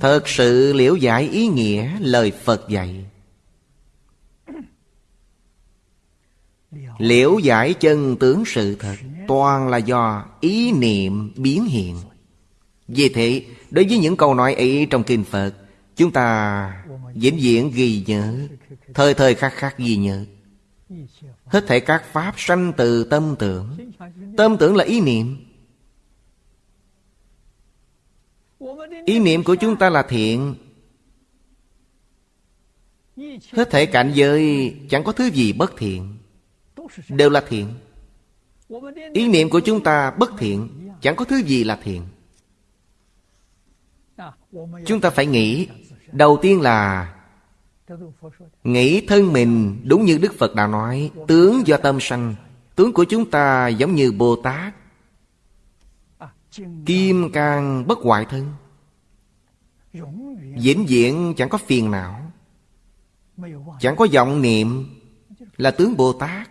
Thật sự liễu giải ý nghĩa lời Phật dạy. Liễu giải chân tướng sự thật Toàn là do ý niệm biến hiện. Vì thế, đối với những câu nói ấy trong Kinh Phật Chúng ta vĩnh viễn ghi nhớ Thời thời khắc khắc ghi nhớ. Hết thể các pháp sanh từ tâm tưởng. Tâm tưởng là ý niệm. Ý niệm của chúng ta là thiện. Hết thể cảnh giới, chẳng có thứ gì bất thiện. Đều là thiện. Ý niệm của chúng ta bất thiện, Chẳng có thứ gì là thiện. Chúng ta phải nghĩ, Đầu tiên là Nghĩ thân mình đúng như Đức Phật đã nói, Tướng do tâm sanh. Tướng của chúng ta giống như Bồ Tát. Kim, cang, bất hoại thân. Vĩnh viễn chẳng có phiền não. Chẳng có vọng niệm Là tướng Bồ Tát.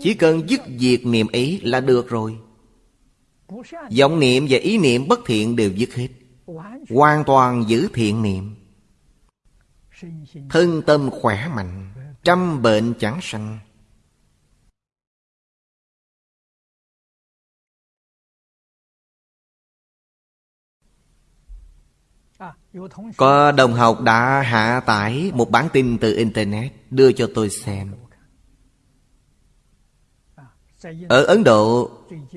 Chỉ cần dứt diệt niệm ấy là được rồi. Vọng niệm và ý niệm bất thiện đều dứt hết. Hoàn toàn giữ thiện niệm. Thân tâm khỏe mạnh, Trăm bệnh chẳng sanh. Có đồng học đã hạ tải một bản tin từ Internet Đưa cho tôi xem. Ở Ấn Độ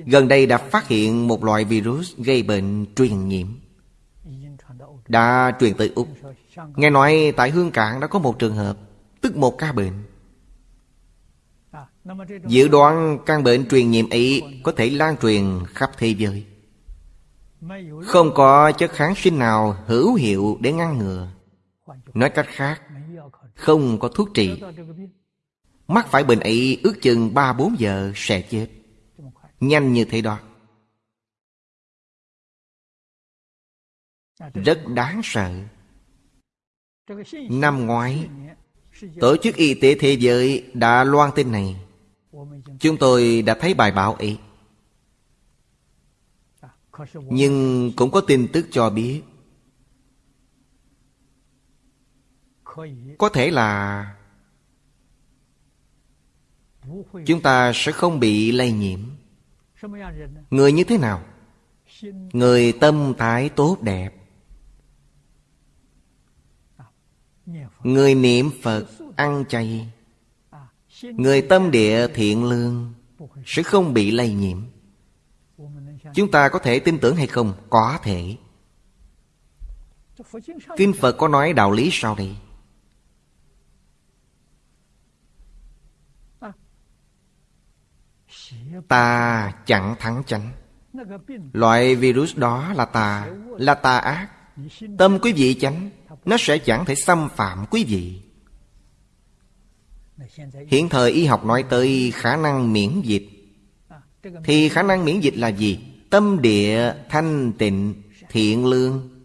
Gần đây đã phát hiện một loại virus gây bệnh truyền nhiễm. Đã truyền tới Úc. Nghe nói tại Hương Cảng đã có một trường hợp Tức một ca bệnh. Dự đoán căn bệnh truyền nhiễm ấy Có thể lan truyền khắp thế giới không có chất kháng sinh nào hữu hiệu để ngăn ngừa. Nói cách khác, Không có thuốc trị. Mắc phải bệnh ấy ước chừng 3-4 giờ sẽ chết. Nhanh như thế đó. Rất đáng sợ. Năm ngoái, Tổ chức Y tế Thế giới đã loan tin này. Chúng tôi đã thấy bài báo ấy. Nhưng cũng có tin tức cho biết, Có thể là Chúng ta sẽ không bị lây nhiễm. Người như thế nào? Người tâm thái tốt đẹp. Người niệm Phật ăn chay. Người tâm địa thiện lương Sẽ không bị lây nhiễm. Chúng ta có thể tin tưởng hay không? Có thể. Kinh Phật có nói đạo lý sau đây. Ta chẳng thắng chánh. Loại virus đó là tà Là tà ác. Tâm quý vị chánh, Nó sẽ chẳng thể xâm phạm quý vị. Hiện thời y học nói tới khả năng miễn dịch. Thì khả năng miễn dịch là gì? Tâm địa, thanh tịnh, thiện lương.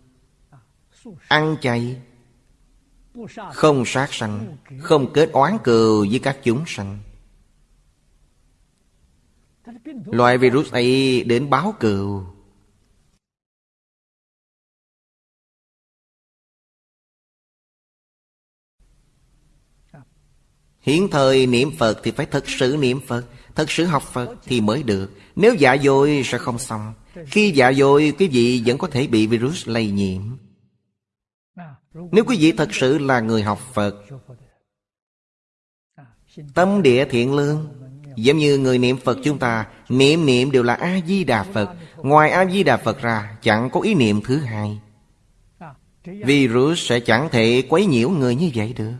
Ăn chay. Không sát sanh. Không kết oán cừu với các chúng sanh. Loại virus ấy đến báo cừu. Hiện thời niệm Phật thì phải thật sự niệm Phật. Thật sự học Phật thì mới được. Nếu dạ dội sẽ không xong. Khi dạ dội quý vị vẫn có thể bị virus lây nhiễm. Nếu quý vị thật sự là người học Phật, Tâm địa thiện lương, Giống như người niệm Phật chúng ta, Niệm niệm đều là A-di-đà Phật. Ngoài A-di-đà Phật ra, Chẳng có ý niệm thứ hai. Virus sẽ chẳng thể quấy nhiễu người như vậy được.